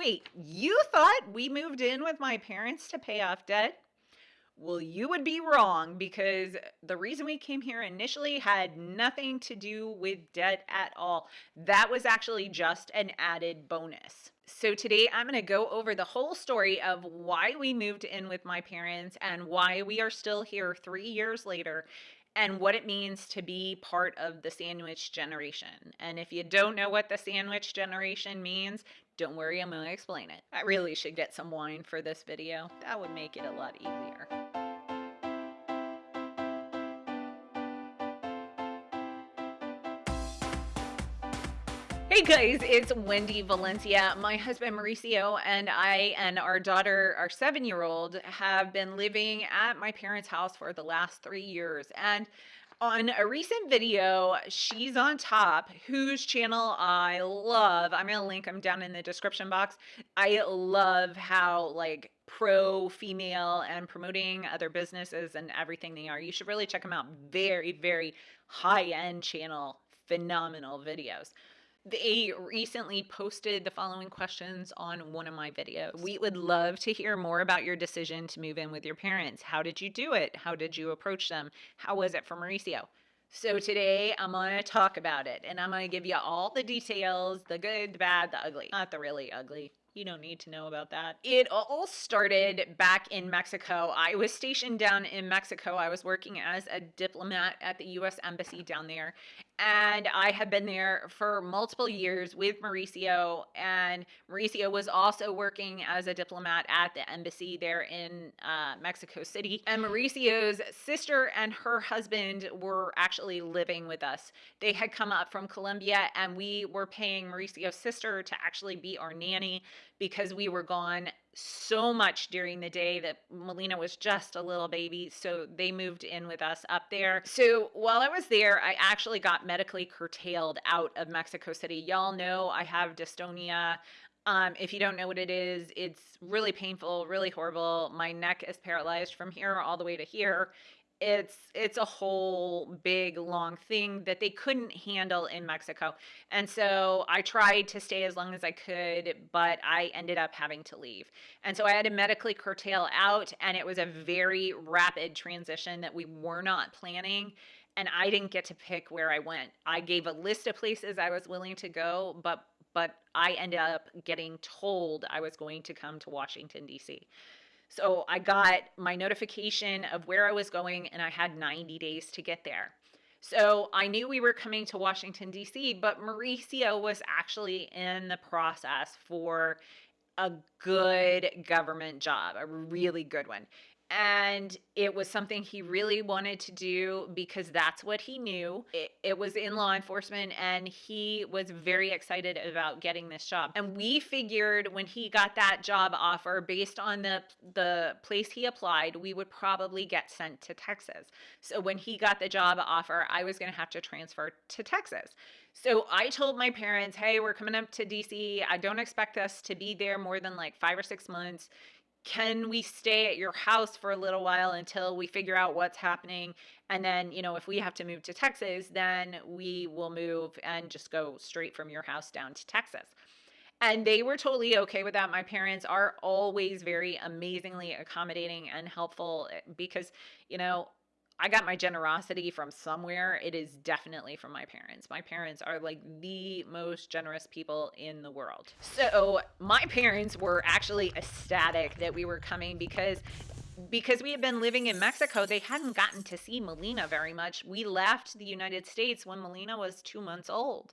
Wait, you thought we moved in with my parents to pay off debt? Well, you would be wrong because the reason we came here initially had nothing to do with debt at all. That was actually just an added bonus. So today I'm going to go over the whole story of why we moved in with my parents and why we are still here three years later and what it means to be part of the sandwich generation. And if you don't know what the sandwich generation means, don't worry, I'm to explain it. I really should get some wine for this video. That would make it a lot easier. Hey guys, it's Wendy Valencia. My husband Mauricio and I and our daughter, our seven year old, have been living at my parents' house for the last three years. And on a recent video, she's on top, whose channel I love. I'm gonna link them down in the description box. I love how like pro female and promoting other businesses and everything they are. You should really check them out. Very, very high end channel, phenomenal videos. They recently posted the following questions on one of my videos. We would love to hear more about your decision to move in with your parents. How did you do it? How did you approach them? How was it for Mauricio? So today I'm going to talk about it and I'm going to give you all the details, the good, the bad, the ugly. Not the really ugly, you don't need to know about that. It all started back in Mexico. I was stationed down in Mexico. I was working as a diplomat at the US Embassy down there. And I had been there for multiple years with Mauricio. And Mauricio was also working as a diplomat at the embassy there in uh, Mexico City. And Mauricio's sister and her husband were actually living with us. They had come up from Colombia, and we were paying Mauricio's sister to actually be our nanny because we were gone so much during the day that Melina was just a little baby. So they moved in with us up there. So while I was there, I actually got medically curtailed out of Mexico City. Y'all know I have dystonia. Um, if you don't know what it is, it's really painful, really horrible. My neck is paralyzed from here all the way to here it's it's a whole big long thing that they couldn't handle in Mexico. And so I tried to stay as long as I could, but I ended up having to leave. And so I had to medically curtail out and it was a very rapid transition that we were not planning and I didn't get to pick where I went. I gave a list of places I was willing to go, but but I ended up getting told I was going to come to Washington D.C. So I got my notification of where I was going and I had 90 days to get there. So I knew we were coming to Washington, D.C., but Mauricio was actually in the process for a good government job, a really good one and it was something he really wanted to do because that's what he knew. It, it, was in law enforcement, and he was very excited about getting this job. And we figured when he got that job offer, based on the the place he applied, we would probably get sent to Texas. So when he got the job offer, I was going to have to transfer to Texas. So I told my parents, "Hey, we're coming up to DC. I don't expect us to be there more than like five or six months." Can we stay at your house for a little while until we figure out what's happening? And then you know if we have to move to texas then we will move and just go straight from your house down to texas. And they were totally okay with that. My parents are always very amazingly accommodating and helpful eh, because you know I got my generosity from somewhere. It is definitely from my parents. My parents are like the most generous people in the world. So my parents were actually ecstatic that we were coming because because we had been living in Mexico, they hadn't gotten to see Melina very much. We left the United States when Melina was two months old.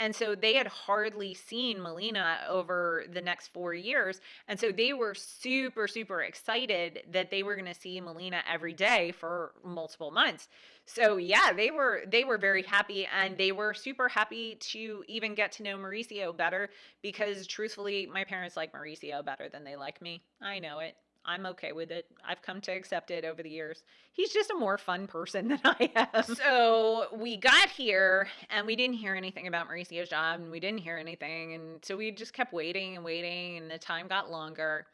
And so they had hardly seen Melina over the next four years. And so they were super, super excited that they were going to see Melina every day for multiple months. So yeah, they were they were very happy and they were super happy to even get to know Mauricio better because truthfully, my parents like Mauricio better than they like me. I know it. I'm okay with it. I've come to accept it over the years. He's just a more fun person than I am. So we got here and we didn't hear anything about Mauricio's job and we didn't hear anything. And so we just kept waiting and waiting and the time got longer.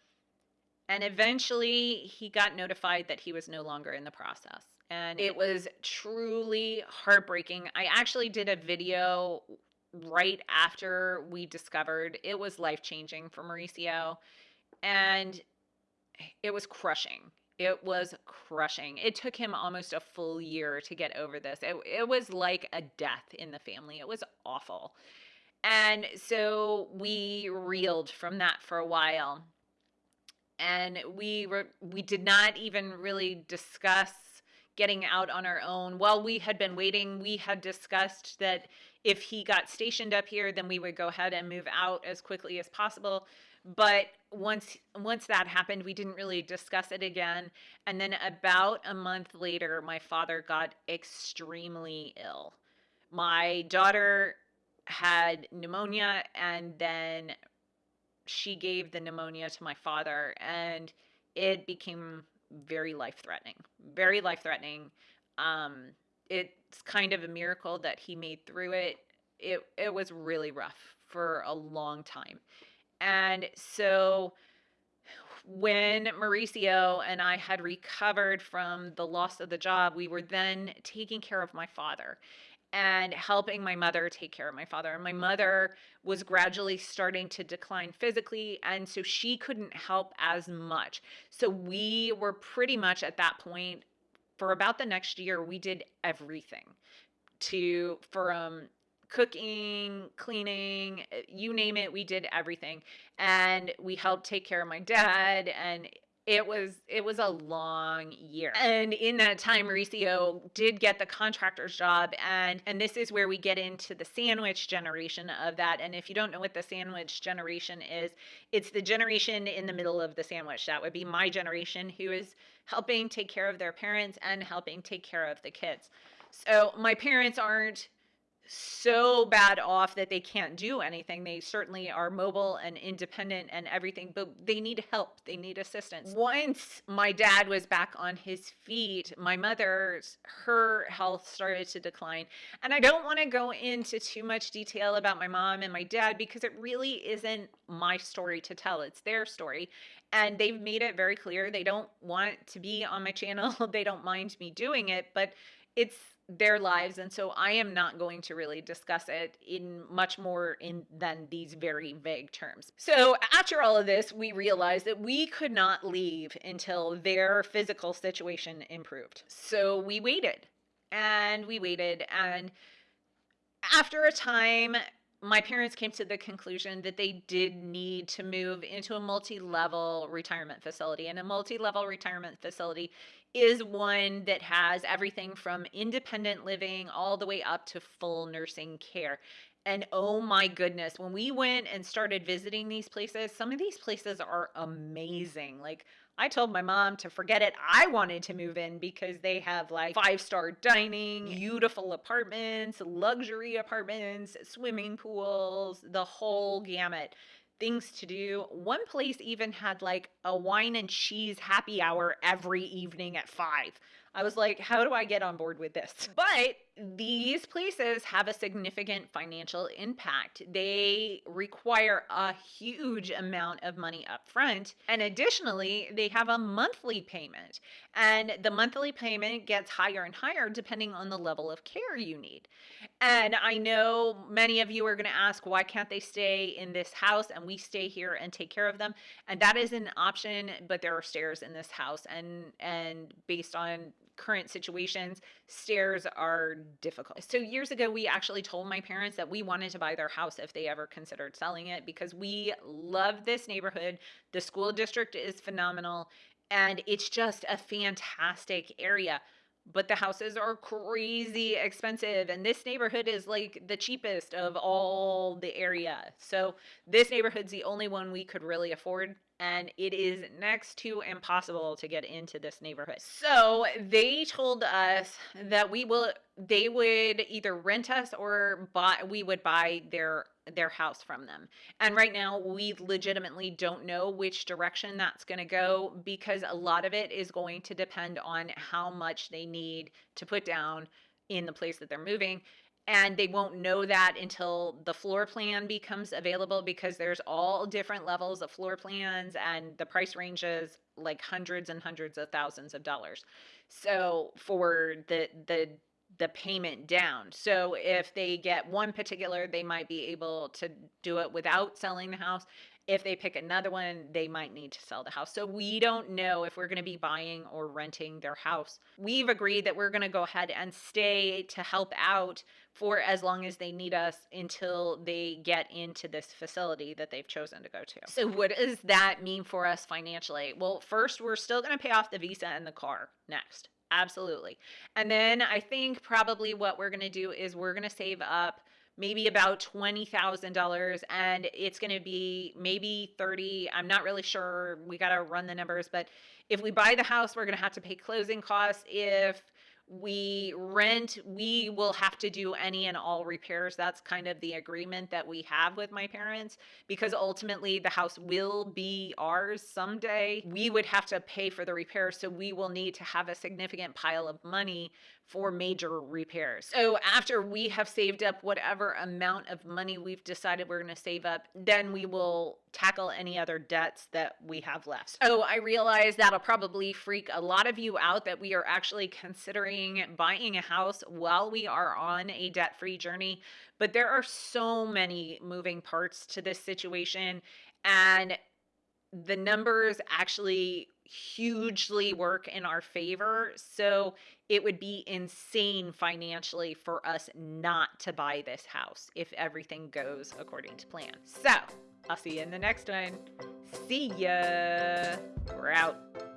And eventually he got notified that he was no longer in the process. And it was truly heartbreaking. I actually did a video right after we discovered it was life changing for Mauricio. And it was crushing. It was crushing. It took him almost a full year to get over this. It, it was like a death in the family. It was awful. And so we reeled from that for a while. And we were we did not even really discuss getting out on our own. While we had been waiting, we had discussed that if he got stationed up here, then we would go ahead and move out as quickly as possible. But once once that happened, we didn't really discuss it again. And then about a month later, my father got extremely ill. My daughter had pneumonia and then she gave the pneumonia to my father and it became very life threatening very life threatening um it's kind of a miracle that he made through it. It it was really rough for a long time. And so when Mauricio and I had recovered from the loss of the job, we were then taking care of my father and helping my mother take care of my father. And my mother was gradually starting to decline physically, and so she couldn't help as much. So we were pretty much at that point for about the next year, we did everything to from cooking, cleaning, eh, you name it, we did everything. And we helped take care of my dad and it was it was a long year. And in that time mm-hmm. mauricio did get the contractor's job and and this is where we get into the sandwich generation of that and if you don't know what the sandwich generation is it's the generation in the middle of the sandwich. That would be my generation who is helping take care of their parents and helping take care of the kids. So my parents aren't so bad off that they can't do anything. They certainly are mobile and independent and everything, but they need help. They need assistance. Once my dad was back on his feet, my mother's her health started to decline. And I don't want to go into too much detail about my mom and my dad because it really isn't my story to tell. It's their story. And they've made it very clear they don't want to be on my channel. they don't mind me doing it, but it's their lives and so i am not going to really discuss it in much more in than these very vague terms. So after all of this we realized that we could not leave until their physical situation improved. So we waited and we waited and after a time my parents came to the conclusion that they did need to move into a multi-level retirement facility and a multi-level retirement facility is one that has everything from independent living all the way up to full nursing care. And oh my goodness, when we went and started visiting these places, some of these places are amazing. Like, I told my mom to forget it. I wanted to move in because they have like five star dining, beautiful apartments, luxury apartments, swimming pools, the whole gamut things to do. One place even had like a wine and cheese happy hour every evening at five. I was like, how do I get on board with this? But these places have a significant financial impact. They require a huge amount of money up front. And additionally, they have a monthly payment. And the mm-hmm. monthly payment gets higher and higher depending on the level of care you need. And I know many of you are going to ask, why can't they stay in this house and we stay here and take care of them? And that is an option, but there are stairs in this house. And, and based on current situations, stairs are difficult. So years ago, we actually told my parents that we wanted to buy their house if they ever considered selling it because we love this neighborhood. The school district is phenomenal and it's just a fantastic area but the houses are crazy expensive and this neighborhood is like the cheapest of all the area so this neighborhood's the only one we could really afford and it is next to impossible to get into this neighborhood. So they told us that we will they would either rent us or buy we would buy their their house from them. And right now we legitimately don't know which direction that's going to go because a lot of it is going to depend on how much they need to put down in the place that they're moving and they won't know that until the floor plan becomes available because there's all different levels of floor plans and the price ranges like hundreds and hundreds of thousands of dollars. So for the the the payment down. So if they get one particular, they might be able to do it without selling the house. If they pick another one, they might need to sell the house. So we don't know if we're going to be buying or renting their house. We've agreed that we're going to go ahead and stay to help out for as long as they need us until they get into this facility that they've chosen to go to. So, what does that mean for us financially? Well, first, we're still going to pay off the visa and the car next. Absolutely. And then I think probably what we're going to do is we're going to save up maybe about $20,000 and it's going to be maybe 30. I'm not really sure. We got to run the numbers, but if we buy the house, we're going to have to pay closing costs. If we rent, we will have to do any and all repairs. That's kind of the agreement that we have with my parents because ultimately the house will be ours someday. We would have to pay for the repairs, so we will need to have a significant pile of money for major repairs. So after we have saved up whatever amount of money we've decided we're going to save up, then we will tackle any other debts that we have left. So I realize that'll probably freak a lot of you out that we are actually considering buying a house while we are on a debt-free journey, but there are so many moving parts to this situation and the numbers actually hugely work in our favor. So it would be insane financially for us not to buy this house if everything goes according to plan. So I'll see you in the next one. See ya. We're out.